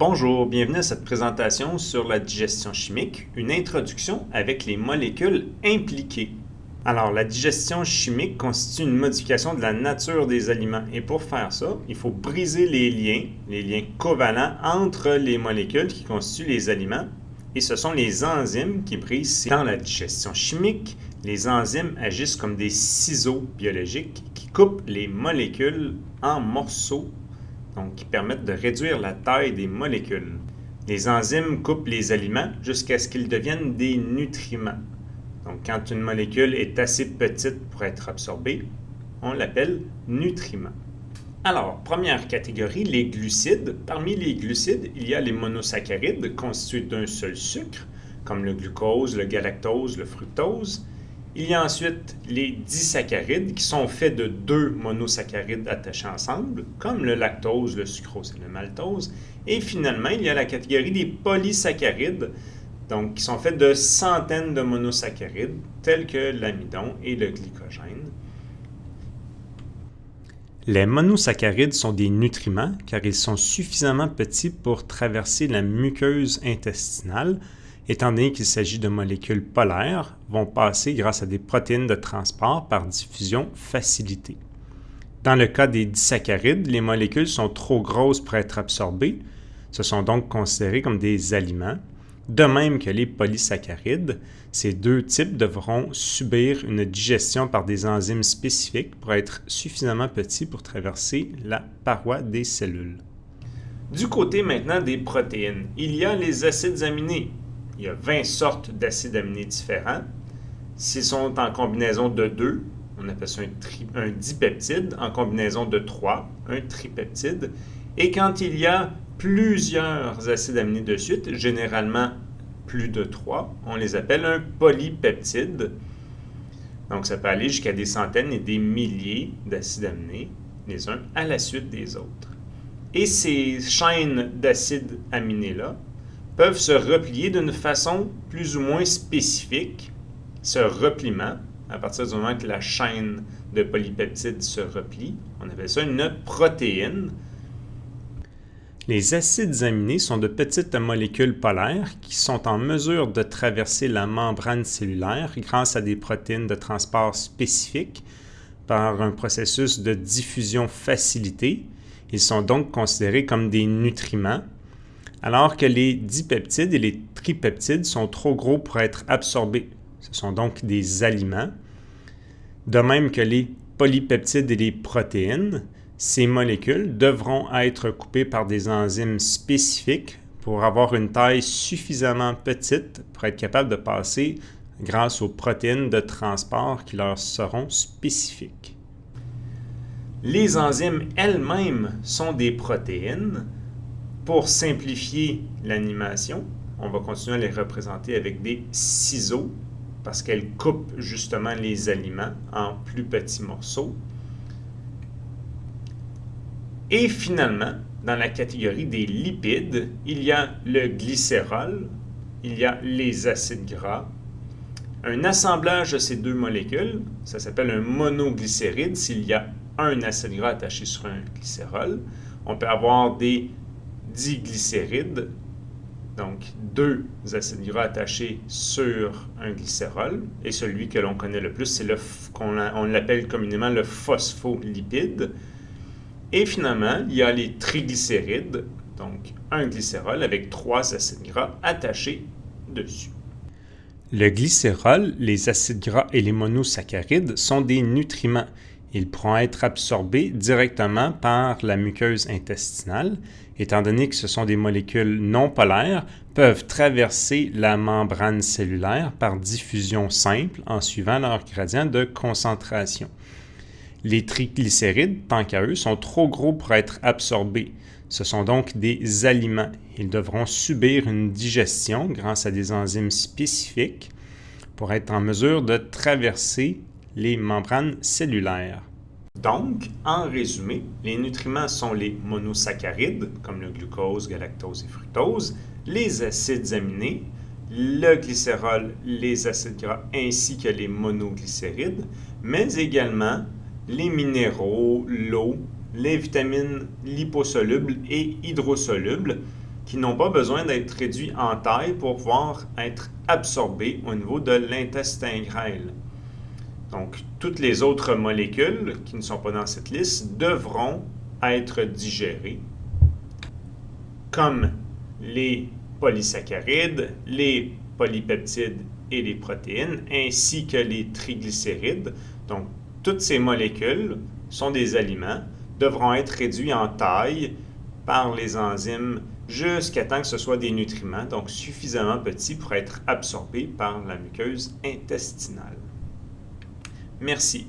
Bonjour, bienvenue à cette présentation sur la digestion chimique, une introduction avec les molécules impliquées. Alors, la digestion chimique constitue une modification de la nature des aliments et pour faire ça, il faut briser les liens, les liens covalents entre les molécules qui constituent les aliments et ce sont les enzymes qui brisent. Dans la digestion chimique, les enzymes agissent comme des ciseaux biologiques qui coupent les molécules en morceaux donc qui permettent de réduire la taille des molécules. Les enzymes coupent les aliments jusqu'à ce qu'ils deviennent des nutriments. Donc quand une molécule est assez petite pour être absorbée, on l'appelle nutriment. Alors, première catégorie, les glucides. Parmi les glucides, il y a les monosaccharides constitués d'un seul sucre, comme le glucose, le galactose, le fructose. Il y a ensuite les disaccharides qui sont faits de deux monosaccharides attachés ensemble, comme le lactose, le sucrose et le maltose. Et finalement, il y a la catégorie des polysaccharides, donc qui sont faits de centaines de monosaccharides, tels que l'amidon et le glycogène. Les monosaccharides sont des nutriments car ils sont suffisamment petits pour traverser la muqueuse intestinale, étant donné qu'il s'agit de molécules polaires, vont passer grâce à des protéines de transport par diffusion facilitée. Dans le cas des disaccharides, les molécules sont trop grosses pour être absorbées, ce sont donc considérés comme des aliments. De même que les polysaccharides, ces deux types devront subir une digestion par des enzymes spécifiques pour être suffisamment petits pour traverser la paroi des cellules. Du côté maintenant des protéines, il y a les acides aminés, il y a 20 sortes d'acides aminés différents. S'ils sont en combinaison de 2, on appelle ça un, dipeptide. En combinaison de 3, un tripeptide. Et quand il y a plusieurs acides aminés de suite, généralement plus de 3, on les appelle un polypeptide. Donc, ça peut aller jusqu'à des centaines et des milliers d'acides aminés, les uns à la suite des autres. Et ces chaînes d'acides aminés-là peuvent se replier d'une façon plus ou moins spécifique. Ce repliement, à partir du moment que la chaîne de polypeptides se replie, on appelle ça une protéine. Les acides aminés sont de petites molécules polaires qui sont en mesure de traverser la membrane cellulaire grâce à des protéines de transport spécifiques par un processus de diffusion facilité. Ils sont donc considérés comme des nutriments alors que les dipeptides et les tripeptides sont trop gros pour être absorbés. Ce sont donc des aliments. De même que les polypeptides et les protéines, ces molécules devront être coupées par des enzymes spécifiques pour avoir une taille suffisamment petite pour être capable de passer grâce aux protéines de transport qui leur seront spécifiques. Les enzymes elles-mêmes sont des protéines, pour simplifier l'animation, on va continuer à les représenter avec des ciseaux parce qu'elles coupent justement les aliments en plus petits morceaux. Et finalement, dans la catégorie des lipides, il y a le glycérol, il y a les acides gras. Un assemblage de ces deux molécules, ça s'appelle un monoglycéride s'il y a un acide gras attaché sur un glycérol. On peut avoir des diglycérides, donc deux acides gras attachés sur un glycérol, et celui que l'on connaît le plus, c'est qu'on on l'appelle communément le phospholipide. Et finalement, il y a les triglycérides, donc un glycérol avec trois acides gras attachés dessus. Le glycérol, les acides gras et les monosaccharides sont des nutriments. Ils pourront être absorbés directement par la muqueuse intestinale étant donné que ce sont des molécules non polaires, peuvent traverser la membrane cellulaire par diffusion simple en suivant leur gradient de concentration. Les triglycérides, tant qu'à eux, sont trop gros pour être absorbés. Ce sont donc des aliments. Ils devront subir une digestion grâce à des enzymes spécifiques pour être en mesure de traverser les membranes cellulaires. Donc, en résumé, les nutriments sont les monosaccharides, comme le glucose, galactose et fructose, les acides aminés, le glycérol, les acides gras ainsi que les monoglycérides, mais également les minéraux, l'eau, les vitamines liposolubles et hydrosolubles qui n'ont pas besoin d'être réduits en taille pour pouvoir être absorbés au niveau de l'intestin grêle. Donc, toutes les autres molécules qui ne sont pas dans cette liste devront être digérées, comme les polysaccharides, les polypeptides et les protéines, ainsi que les triglycérides. Donc, toutes ces molécules sont des aliments, devront être réduits en taille par les enzymes jusqu'à temps que ce soit des nutriments, donc suffisamment petits pour être absorbés par la muqueuse intestinale. Merci.